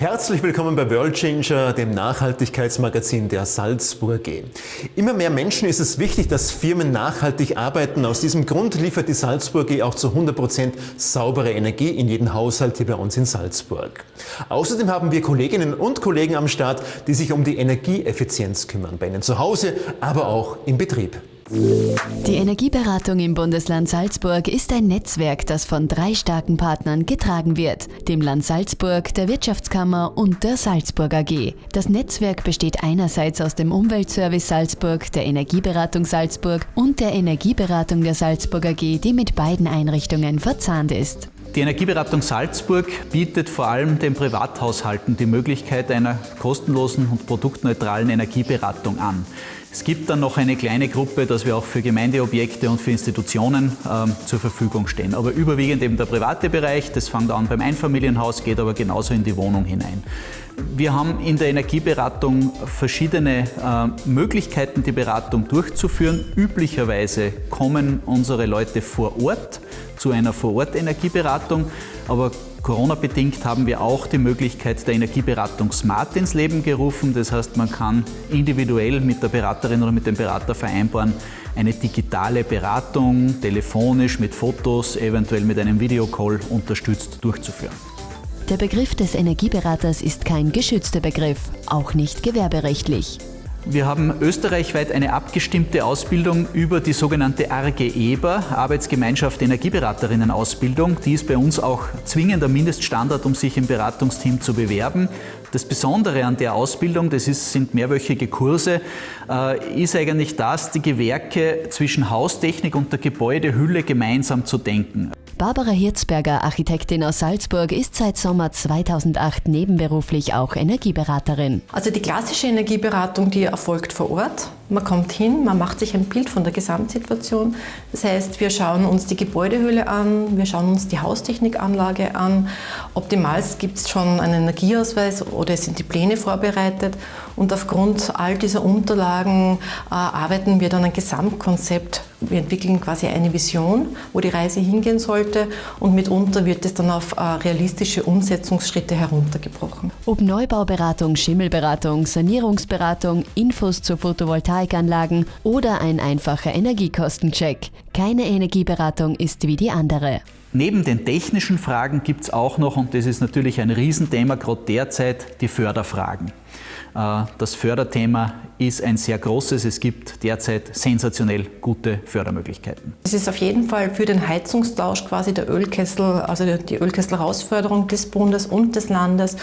Herzlich willkommen bei World Changer, dem Nachhaltigkeitsmagazin der Salzburg G. Immer mehr Menschen ist es wichtig, dass Firmen nachhaltig arbeiten. Aus diesem Grund liefert die Salzburg G auch zu 100 Prozent saubere Energie in jeden Haushalt hier bei uns in Salzburg. Außerdem haben wir Kolleginnen und Kollegen am Start, die sich um die Energieeffizienz kümmern, bei Ihnen zu Hause, aber auch im Betrieb. Die Energieberatung im Bundesland Salzburg ist ein Netzwerk, das von drei starken Partnern getragen wird, dem Land Salzburg, der Wirtschaftskammer und der Salzburg AG. Das Netzwerk besteht einerseits aus dem Umweltservice Salzburg, der Energieberatung Salzburg und der Energieberatung der Salzburg AG, die mit beiden Einrichtungen verzahnt ist. Die Energieberatung Salzburg bietet vor allem den Privathaushalten die Möglichkeit einer kostenlosen und produktneutralen Energieberatung an. Es gibt dann noch eine kleine Gruppe, dass wir auch für Gemeindeobjekte und für Institutionen ähm, zur Verfügung stehen. Aber überwiegend eben der private Bereich, das fängt an beim Einfamilienhaus, geht aber genauso in die Wohnung hinein. Wir haben in der Energieberatung verschiedene äh, Möglichkeiten, die Beratung durchzuführen. Üblicherweise kommen unsere Leute vor Ort zu einer Vor-Ort-Energieberatung, aber Corona-bedingt haben wir auch die Möglichkeit der Energieberatung Smart ins Leben gerufen. Das heißt, man kann individuell mit der Beraterin oder mit dem Berater vereinbaren, eine digitale Beratung telefonisch mit Fotos, eventuell mit einem Videocall unterstützt durchzuführen. Der Begriff des Energieberaters ist kein geschützter Begriff, auch nicht gewerberechtlich. Wir haben österreichweit eine abgestimmte Ausbildung über die sogenannte ARGE EBER, Arbeitsgemeinschaft Energieberaterinnen Ausbildung. Die ist bei uns auch zwingender Mindeststandard, um sich im Beratungsteam zu bewerben. Das Besondere an der Ausbildung, das ist, sind mehrwöchige Kurse, äh, ist eigentlich das, die Gewerke zwischen Haustechnik und der Gebäudehülle gemeinsam zu denken. Barbara Hirzberger, Architektin aus Salzburg, ist seit Sommer 2008 nebenberuflich auch Energieberaterin. Also die klassische Energieberatung, die erfolgt vor Ort. Man kommt hin, man macht sich ein Bild von der Gesamtsituation. Das heißt, wir schauen uns die Gebäudehülle an, wir schauen uns die Haustechnikanlage an. Optimalst gibt es schon einen Energieausweis oder sind die Pläne vorbereitet. Und aufgrund all dieser Unterlagen äh, arbeiten wir dann ein Gesamtkonzept. Wir entwickeln quasi eine Vision, wo die Reise hingehen sollte und mitunter wird es dann auf äh, realistische Umsetzungsschritte heruntergebrochen. Ob Neubauberatung, Schimmelberatung, Sanierungsberatung, Infos zur Photovoltaikanlagen oder ein einfacher Energiekostencheck. Keine Energieberatung ist wie die andere. Neben den technischen Fragen gibt es auch noch, und das ist natürlich ein Riesenthema gerade derzeit, die Förderfragen. Äh, das Förderthema ist ein sehr großes. Es gibt derzeit sensationell gute Fördermöglichkeiten. Es ist auf jeden Fall für den Heizungstausch quasi der Ölkessel, also die Ölkessel-Herausforderung des Bundes und des Landes.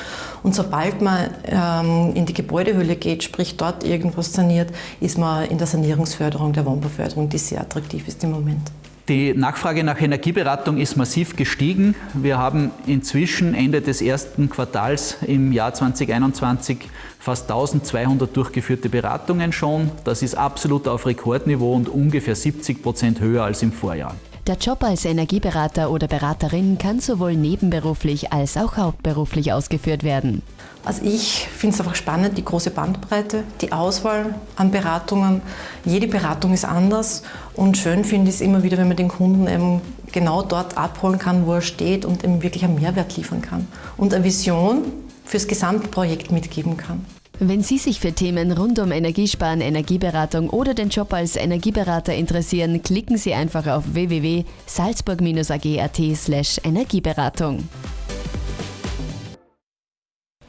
Und sobald man ähm, in die Gebäudehülle geht, sprich dort irgendwas saniert, ist man in der Sanierungsförderung, der Wohnbauförderung, die sehr attraktiv ist im Moment. Die Nachfrage nach Energieberatung ist massiv gestiegen. Wir haben inzwischen Ende des ersten Quartals im Jahr 2021 fast 1200 durchgeführte Beratungen schon. Das ist absolut auf Rekordniveau und ungefähr 70 Prozent höher als im Vorjahr. Der Job als Energieberater oder Beraterin kann sowohl nebenberuflich als auch hauptberuflich ausgeführt werden. Also ich finde es einfach spannend, die große Bandbreite, die Auswahl an Beratungen. Jede Beratung ist anders und schön finde ich es immer wieder, wenn man den Kunden eben genau dort abholen kann, wo er steht und ihm wirklich einen Mehrwert liefern kann und eine Vision fürs Gesamtprojekt mitgeben kann. Wenn Sie sich für Themen rund um Energiesparen, Energieberatung oder den Job als Energieberater interessieren, klicken Sie einfach auf www.salzburg-ag.at Energieberatung.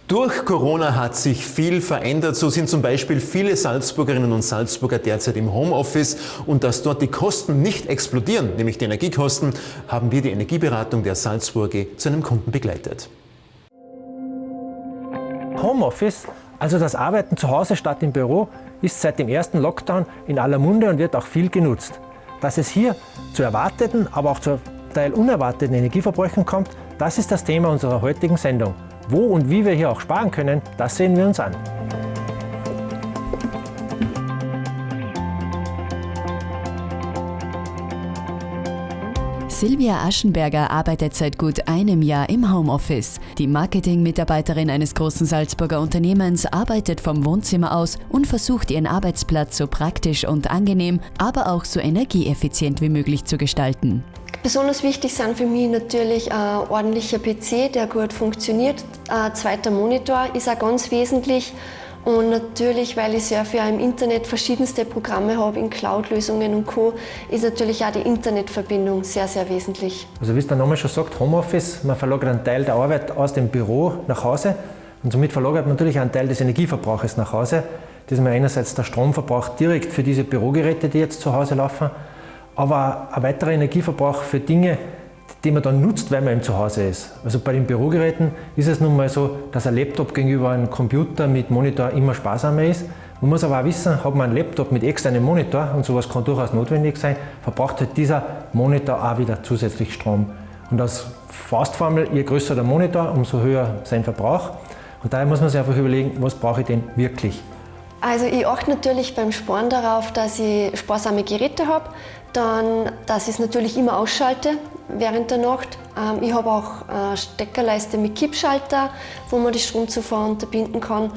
Durch Corona hat sich viel verändert. So sind zum Beispiel viele Salzburgerinnen und Salzburger derzeit im Homeoffice und dass dort die Kosten nicht explodieren, nämlich die Energiekosten, haben wir die Energieberatung der Salzburger zu einem Kunden begleitet. Homeoffice also das Arbeiten zu Hause statt im Büro ist seit dem ersten Lockdown in aller Munde und wird auch viel genutzt. Dass es hier zu erwarteten, aber auch zu Teil unerwarteten Energieverbräuchen kommt, das ist das Thema unserer heutigen Sendung. Wo und wie wir hier auch sparen können, das sehen wir uns an. Silvia Aschenberger arbeitet seit gut einem Jahr im Homeoffice. Die Marketing-Mitarbeiterin eines großen Salzburger Unternehmens arbeitet vom Wohnzimmer aus und versucht ihren Arbeitsplatz so praktisch und angenehm, aber auch so energieeffizient wie möglich zu gestalten. Besonders wichtig sind für mich natürlich ein ordentlicher PC, der gut funktioniert. Ein zweiter Monitor ist auch ganz wesentlich. Und natürlich, weil ich sehr für im Internet verschiedenste Programme habe, in Cloud-Lösungen und Co., ist natürlich auch die Internetverbindung sehr, sehr wesentlich. Also wie es der Name schon sagt, Homeoffice, man verlagert einen Teil der Arbeit aus dem Büro nach Hause und somit verlagert man natürlich einen Teil des Energieverbrauches nach Hause. Das ist mir einerseits der Stromverbrauch direkt für diese Bürogeräte, die jetzt zu Hause laufen, aber ein weiterer Energieverbrauch für Dinge, die man dann nutzt, weil man eben zu Hause ist. Also bei den Bürogeräten ist es nun mal so, dass ein Laptop gegenüber einem Computer mit Monitor immer sparsamer ist. Man muss aber auch wissen, hat man einen Laptop mit externem Monitor, und sowas kann durchaus notwendig sein, verbraucht halt dieser Monitor auch wieder zusätzlich Strom. Und als Faustformel, je größer der Monitor, umso höher sein Verbrauch. Und daher muss man sich einfach überlegen, was brauche ich denn wirklich? Also ich achte natürlich beim Sparen darauf, dass ich sparsame Geräte habe, dann, dass ich es natürlich immer ausschalte während der Nacht. Ähm, ich habe auch eine Steckerleiste mit Kippschalter, wo man die Stromzufuhr unterbinden kann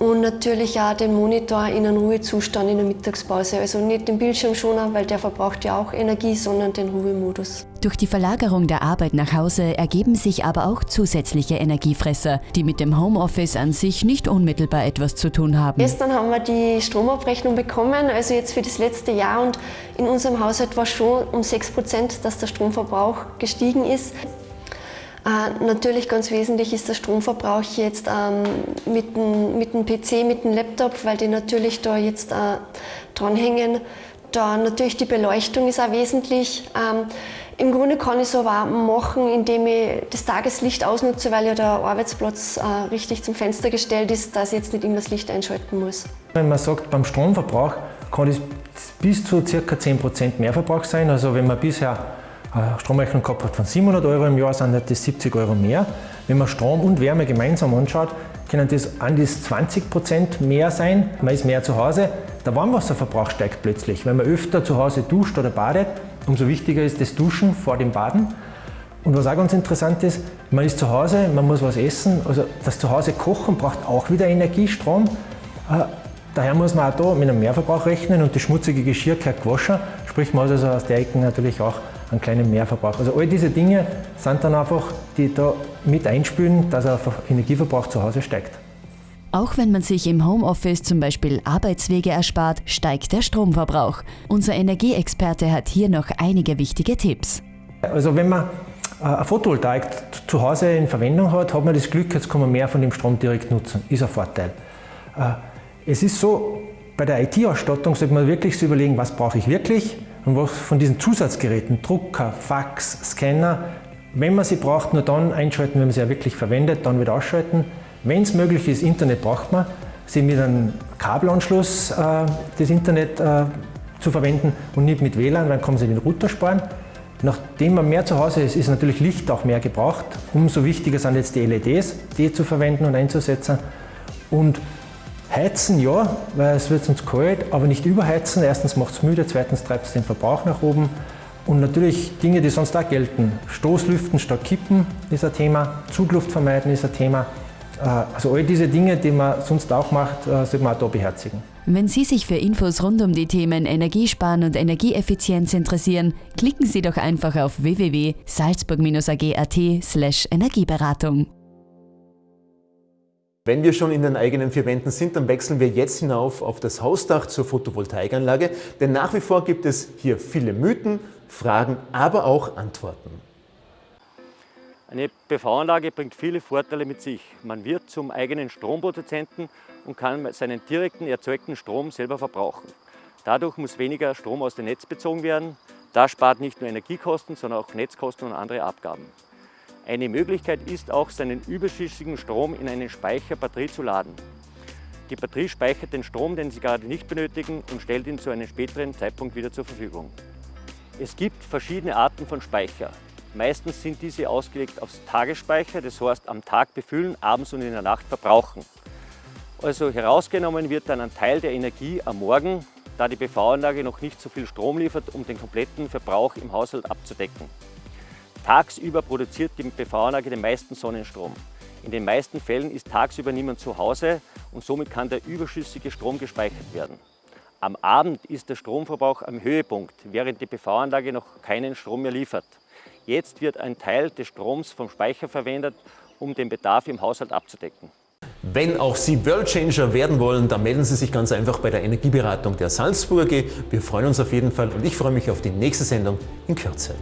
und natürlich auch den Monitor in einem Ruhezustand in der Mittagspause. Also nicht den Bildschirmschoner, weil der verbraucht ja auch Energie, sondern den Ruhemodus. Durch die Verlagerung der Arbeit nach Hause ergeben sich aber auch zusätzliche Energiefresser, die mit dem Homeoffice an sich nicht unmittelbar etwas zu tun haben. Gestern haben wir die Stromabrechnung bekommen, also jetzt für das letzte Jahr und in unserem Haushalt war schon um 6 Prozent, dass der Stromverbrauch gestiegen ist. Äh, natürlich ganz wesentlich ist der Stromverbrauch jetzt ähm, mit, dem, PC, mit dem Laptop, weil die natürlich da jetzt äh, dranhängen. Da natürlich die Beleuchtung ist auch wesentlich. Ähm, Im Grunde kann ich es aber machen, indem ich das Tageslicht ausnutze, weil ja der Arbeitsplatz äh, richtig zum Fenster gestellt ist, dass ich jetzt nicht immer das Licht einschalten muss. Wenn man sagt, beim Stromverbrauch kann es bis zu ca. 10% Mehrverbrauch sein. Also wenn man bisher Stromrechnung gehabt hat von 700 Euro im Jahr, sind das 70 Euro mehr. Wenn man Strom und Wärme gemeinsam anschaut, können das an das 20 Prozent mehr sein. Man ist mehr zu Hause. Der Warmwasserverbrauch steigt plötzlich. Wenn man öfter zu Hause duscht oder badet, umso wichtiger ist das Duschen vor dem Baden. Und was auch ganz interessant ist, man ist zu Hause, man muss was essen. Also das Zuhause kochen braucht auch wieder Energiestrom. Äh, daher muss man auch da mit einem Mehrverbrauch rechnen und das schmutzige Geschirr gehört gewaschen. Sprich, man muss also aus der Ecke natürlich auch einen kleinen Mehrverbrauch. Also all diese Dinge sind dann einfach, die da mit einspülen, dass der Energieverbrauch zu Hause steigt. Auch wenn man sich im Homeoffice zum Beispiel Arbeitswege erspart, steigt der Stromverbrauch. Unser Energieexperte hat hier noch einige wichtige Tipps. Also wenn man äh, eine Photovoltaik zu Hause in Verwendung hat, hat man das Glück, jetzt kann man mehr von dem Strom direkt nutzen. Ist ein Vorteil. Äh, es ist so, bei der IT-Ausstattung sollte man wirklich so überlegen, was brauche ich wirklich und was von diesen Zusatzgeräten, Drucker, Fax, Scanner, wenn man sie braucht, nur dann einschalten, wenn man sie ja wirklich verwendet, dann wieder ausschalten. Wenn es möglich ist, Internet braucht man, sie mit einem Kabelanschluss äh, das Internet äh, zu verwenden und nicht mit WLAN, dann kann man sie den Router sparen. Nachdem man mehr zu Hause ist, ist natürlich Licht auch mehr gebraucht. Umso wichtiger sind jetzt die LEDs, die zu verwenden und einzusetzen. Und Heizen ja, weil es wird sonst kalt, aber nicht überheizen. Erstens macht es müde, zweitens treibt es den Verbrauch nach oben. Und natürlich Dinge, die sonst auch gelten. Stoßlüften statt Kippen ist ein Thema, Zugluft vermeiden ist ein Thema. Äh, also all diese Dinge, die man sonst auch macht, äh, sollte man auch da beherzigen. Wenn Sie sich für Infos rund um die Themen Energiesparen und Energieeffizienz interessieren, klicken Sie doch einfach auf www.salzburg-ag.at Energieberatung. Wenn wir schon in den eigenen vier Wänden sind, dann wechseln wir jetzt hinauf auf das Hausdach zur Photovoltaikanlage, denn nach wie vor gibt es hier viele Mythen, Fragen, aber auch Antworten. Eine PV-Anlage bringt viele Vorteile mit sich. Man wird zum eigenen Stromproduzenten und kann seinen direkten erzeugten Strom selber verbrauchen. Dadurch muss weniger Strom aus dem Netz bezogen werden. Das spart nicht nur Energiekosten, sondern auch Netzkosten und andere Abgaben. Eine Möglichkeit ist auch, seinen überschüssigen Strom in eine Speicherbatterie zu laden. Die Batterie speichert den Strom, den Sie gerade nicht benötigen und stellt ihn zu einem späteren Zeitpunkt wieder zur Verfügung. Es gibt verschiedene Arten von Speicher. Meistens sind diese ausgelegt aufs Tagesspeicher, das heißt am Tag befüllen, abends und in der Nacht verbrauchen. Also herausgenommen wird dann ein Teil der Energie am Morgen, da die PV-Anlage noch nicht so viel Strom liefert, um den kompletten Verbrauch im Haushalt abzudecken. Tagsüber produziert die PV-Anlage den meisten Sonnenstrom. In den meisten Fällen ist tagsüber niemand zu Hause und somit kann der überschüssige Strom gespeichert werden. Am Abend ist der Stromverbrauch am Höhepunkt, während die PV-Anlage noch keinen Strom mehr liefert. Jetzt wird ein Teil des Stroms vom Speicher verwendet, um den Bedarf im Haushalt abzudecken. Wenn auch Sie Worldchanger werden wollen, dann melden Sie sich ganz einfach bei der Energieberatung der Salzburger. Wir freuen uns auf jeden Fall und ich freue mich auf die nächste Sendung in Kürze.